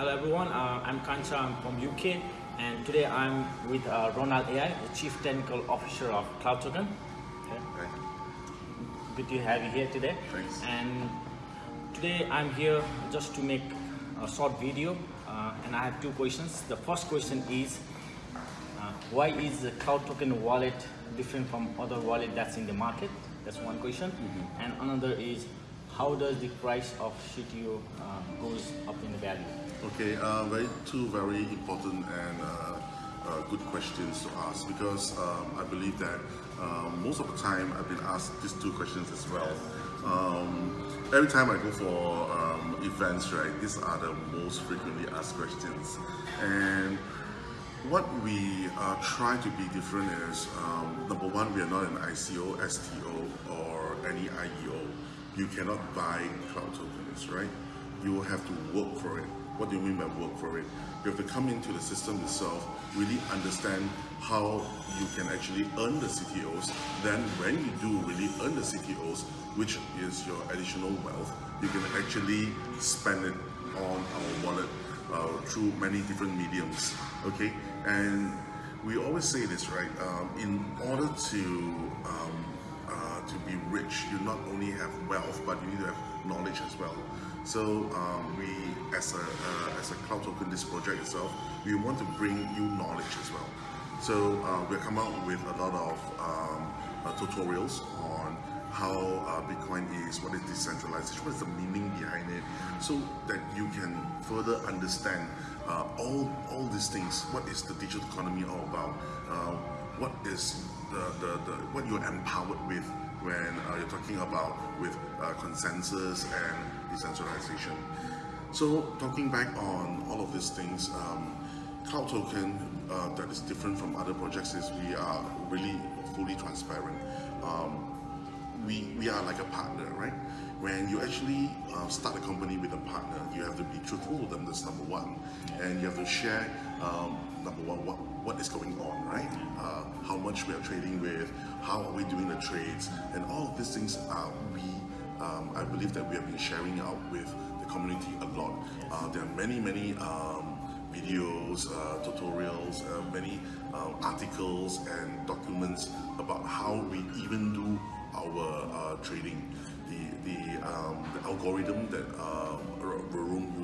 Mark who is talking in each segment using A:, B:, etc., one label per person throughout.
A: Hello everyone. Uh, I'm Kancha. I'm from UK, and today I'm with uh, Ronald AI, the Chief Technical Officer of Cloud Token. Okay.
B: Okay.
A: Good to have you here today.
B: Thanks.
A: And today I'm here just to make a short video, uh, and I have two questions. The first question is, uh, why is the Cloud Token wallet different from other wallet that's in the market? That's one question. And another is, how does the price of CTO uh, goes up in the value?
B: Okay, uh, very two very important and uh, uh, good questions to ask because um, I believe that um, most of the time I've been asked these two questions as well. Um, every time I go for um, events, right, these are the most frequently asked questions. And what we uh, try to be different is um, number one, we are not an ICO, STO, or any IEO. You cannot buy cloud tokens, right? You will have to work for it. What do you mean by work for it? You have to come into the system itself, really understand how you can actually earn the CTOs. Then, when you do really earn the CTOs, which is your additional wealth, you can actually spend it on our wallet uh, through many different mediums. Okay, and we always say this, right? Um, in order to um, to be rich, you not only have wealth, but you need to have knowledge as well. So um, we, as a uh, as a cloud token, this project itself, we want to bring you knowledge as well. So uh, we'll come out with a lot of um, uh, tutorials on how uh, Bitcoin is, what is decentralization, what is the meaning behind it, so that you can further understand uh, all all these things. What is the digital economy all about? Uh, what is the, the, the what you're empowered with when uh, you're talking about with uh, consensus and decentralization. So talking back on all of these things, um, Cloud Token uh, that is different from other projects is we are really fully transparent. Um, we, we are like a partner, right? When you actually uh, start a company with a partner, you have to be truthful with them, that's number one. And you have to share, um, number one, what, what is going on, right? Uh, how much we are trading with, how are we doing the trades, and all of these things are we, um, I believe that we have been sharing out with the community a lot. Uh, there are many, many um, videos, uh, tutorials, uh, many uh, articles and documents about how we even do our uh, trading. The, the, um, the algorithm that uh,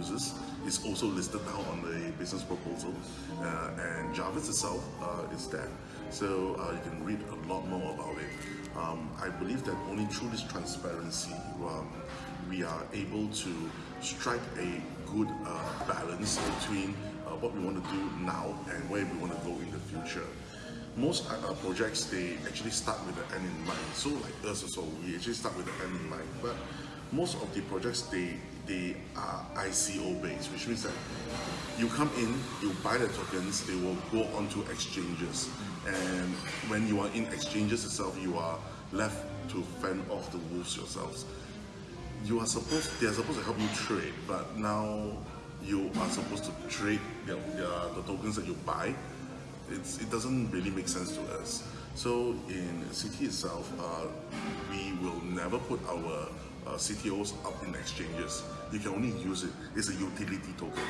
B: uses is also listed now on the business proposal uh, and Jarvis itself uh, is there. So uh, you can read a lot more about it. Um, I believe that only through this transparency um, we are able to strike a good uh, balance between uh, what we want to do now and where we want to go in the future most uh, projects they actually start with the end in mind. So like us also, we actually start with the end in mind. But most of the projects they they are ICO based, which means that you come in, you buy the tokens, they will go onto exchanges, and when you are in exchanges itself, you are left to fend off the wolves yourselves. You are supposed they are supposed to help you trade, but now you are supposed to trade the, the, the tokens that you buy it's, it doesn't really make sense to us. So in CT itself, uh, we will never put our uh, CTOs up in exchanges. You can only use it. It's a utility token,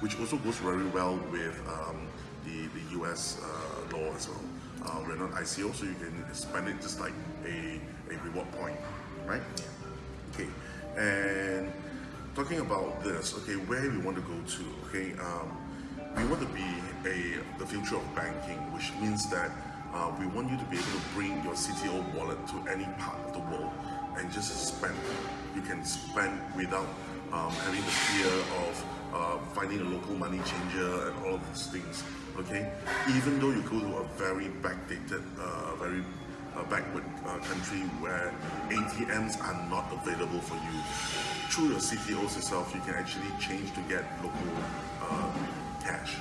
B: which also goes very well with um, the, the US uh, law as well. Uh, we're not ICO, so you can spend it just like a, a reward point, right? Okay, and talking about this, okay, where we want to go to, okay, um, we want to be a the future of banking, which means that uh, we want you to be able to bring your CTO wallet to any part of the world and just spend. You can spend without um, having the fear of uh, finding a local money changer and all of these things. Okay, even though you go to a very backdated, uh, very uh, backward uh, country where ATMs are not available for you, through your CTOs itself, you can actually change to get local uh, cash.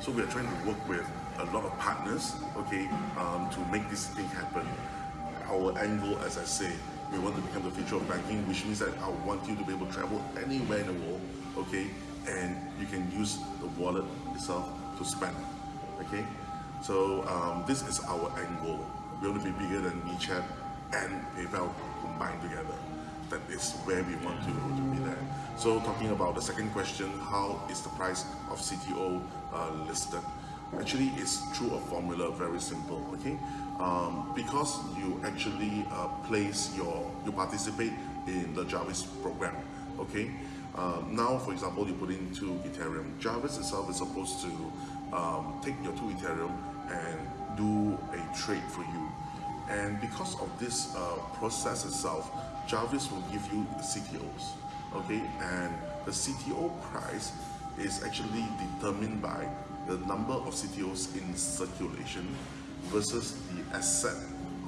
B: So we are trying to work with a lot of partners, okay, um, to make this thing happen. Our angle, as I say, we want to become the future of banking, which means that I want you to be able to travel anywhere in the world, okay, and you can use the wallet itself to spend, okay. So um, this is our goal. We want to be bigger than WeChat and PayPal combined together. That is where we want to, to be there. So talking about the second question, how is the price of CTO uh, listed? Actually, it's through a formula, very simple, okay? Um, because you actually uh, place your, you participate in the Jarvis program, okay? Um, now, for example, you put in two Ethereum. Jarvis itself is supposed to um, take your two Ethereum and do a trade for you. And because of this uh, process itself, Jarvis will give you CTOs, okay? And the CTO price is actually determined by the number of CTOs in circulation versus the asset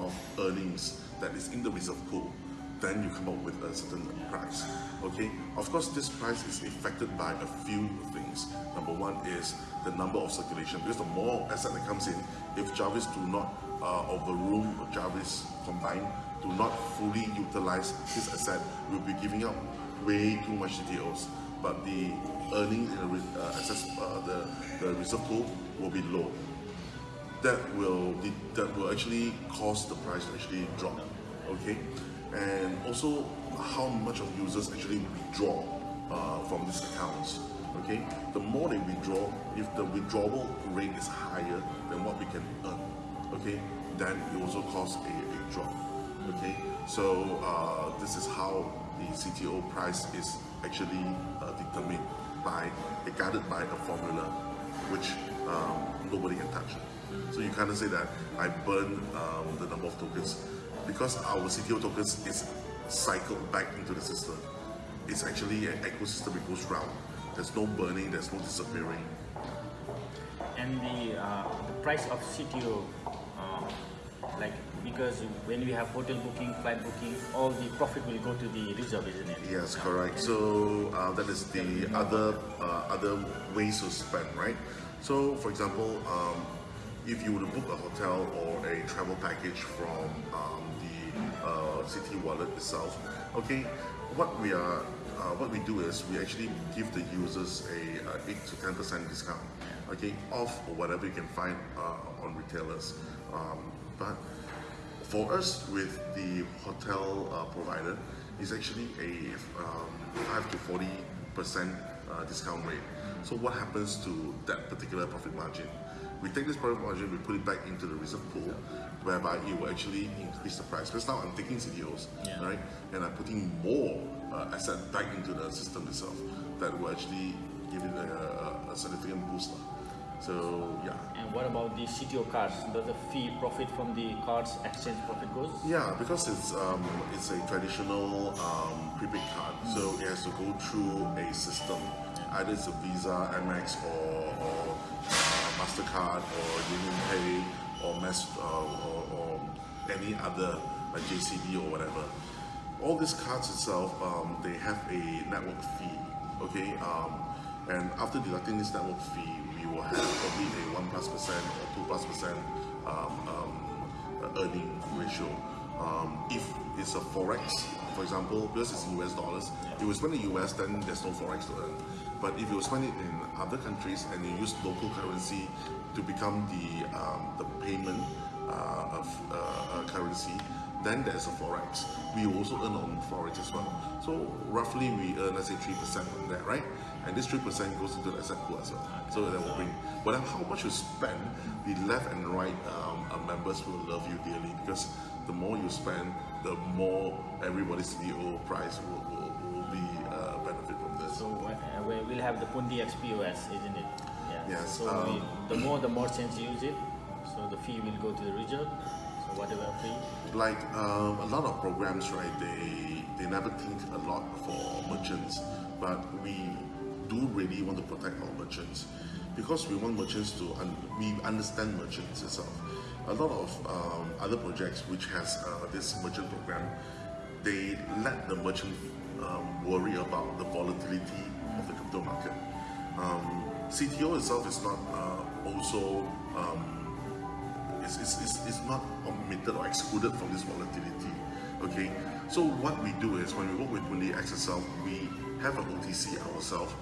B: of earnings that is in the reserve pool then you come up with a certain price okay? Of course this price is affected by a few things. Number one is the number of circulation because the more asset that comes in if Jarvis do not uh, overrule Jarvis combined do not fully utilize this asset we'll be giving up way too much CTOs but the earnings in the uh, uh, the, the reserve pool will be low. That will that will actually cause the price to actually drop okay and also how much of users actually withdraw uh, from these accounts okay? The more they withdraw if the withdrawal rate is higher than what we can earn okay then it also cause a, a drop okay? So uh, this is how the CTO price is actually uh, determined by guided by a formula which um, nobody can touch. So you kind of say that I burn um, the number of tokens because our CTO tokens is cycled back into the system. It's actually an ecosystem that goes round. There's no burning, there's no disappearing.
A: And the, uh, the price of CTO, uh, like because when we have hotel booking, flight booking, all the profit will go to the reserve, isn't it?
B: Yes, correct. So uh, that is the other uh, other ways to spend, right? So, for example, um, if you were to book a hotel or a travel package from um, CT Wallet itself, okay, what we are, uh, what we do is we actually give the users a uh, eight to ten percent discount, okay, off or whatever you can find uh, on retailers. Um, but for us, with the hotel uh, provider, is actually a um, five to forty percent uh, discount rate. So what happens to that particular profit margin? We take this profit margin, we put it back into the reserve pool, whereby it will actually increase the price. Because now I'm taking CTOs,
A: Yeah.
B: right, and I'm putting more uh, asset back into the system itself that will actually give it a, a, a significant boost. So yeah.
A: And what about the CTO cards? Does the fee profit from the cards exchange profit goes?
B: Yeah, because it's um, it's a traditional um, prepaid card, so it has to go through a system. Either it's a Visa, Amex, or, or Mastercard, or Union Pay, or uh, or, or any other like JCB or whatever. All these cards itself, um, they have a network fee. Okay, um, and after deducting this network fee, we will have probably a one plus percent or two plus percent um, um, uh, earning ratio. Um, if it's a forex, for example, because it's US dollars, if you spend in US, then there's no forex to earn. But if you spend it in other countries and you use local currency to become the um, the payment uh, of uh, uh, currency, then there's a forex. We also earn on forex as well. So roughly we earn let's say three percent on that, right? And this three percent goes into the asset pool as well. So that will bring. But then how much you spend, the left and right um, uh, members will love you dearly because the more you spend, the more everybody's CTO price will, will, will be uh, benefit from this.
A: So uh, we will have the Pundi XPOS, isn't it? Yeah.
B: Yes,
A: So
B: um,
A: we, the more the merchants use it, so the fee will go to the reserve. Whatever
B: like um, a lot of programs, right? They they never think a lot for merchants, but we do really want to protect our merchants because we want merchants to un- we understand merchants itself. A lot of um, other projects which has uh, this merchant program, they let the merchant um, worry about the volatility of the crypto market. Um, CTO itself is not uh, also um, it's, not omitted or excluded from this volatility. Okay, so what we do is when we work with Pundi X itself, we have an OTC ourselves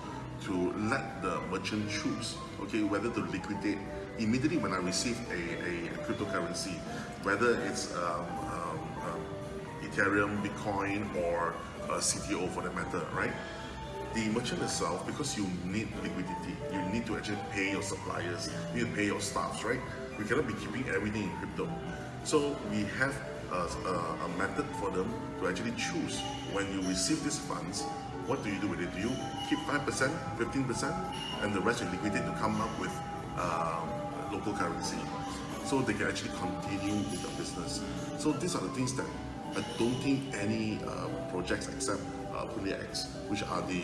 B: to let the merchant choose, okay, whether to liquidate immediately when I receive a, a cryptocurrency, whether it's um, um, um, Ethereum, Bitcoin, or uh, CTO for that matter, right? The merchant itself, because you need liquidity, you need to actually pay your suppliers, you need to pay your staffs, right? We cannot be keeping everything in crypto. So we have a, a, a method for them to actually choose when you receive these funds, what do you do with it? Do you keep 5%, 15%, and the rest you liquidate to come up with um, local currency? So they can actually continue with the business. So these are the things that I don't think any uh, projects except uh, X, which are the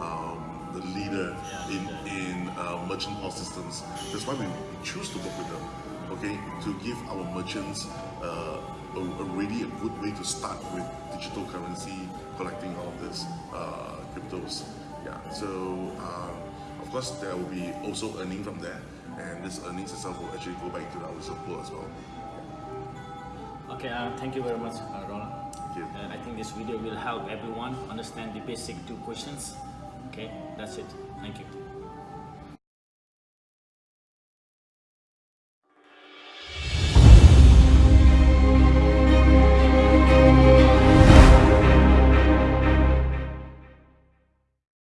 B: um, the leader in in uh, merchant POS systems. That's why we choose to work with them. Okay, to give our merchants uh, a, a really a good way to start with digital currency, collecting all of this uh, cryptos. Yeah. So uh, of course there will be also earning from there, and this earnings itself will actually go back to our support as well.
A: Okay, uh, thank you very much, uh, Roland.
B: Thank you.
A: Uh, I think this video will help everyone understand the basic two questions. Okay, that's it. Thank you.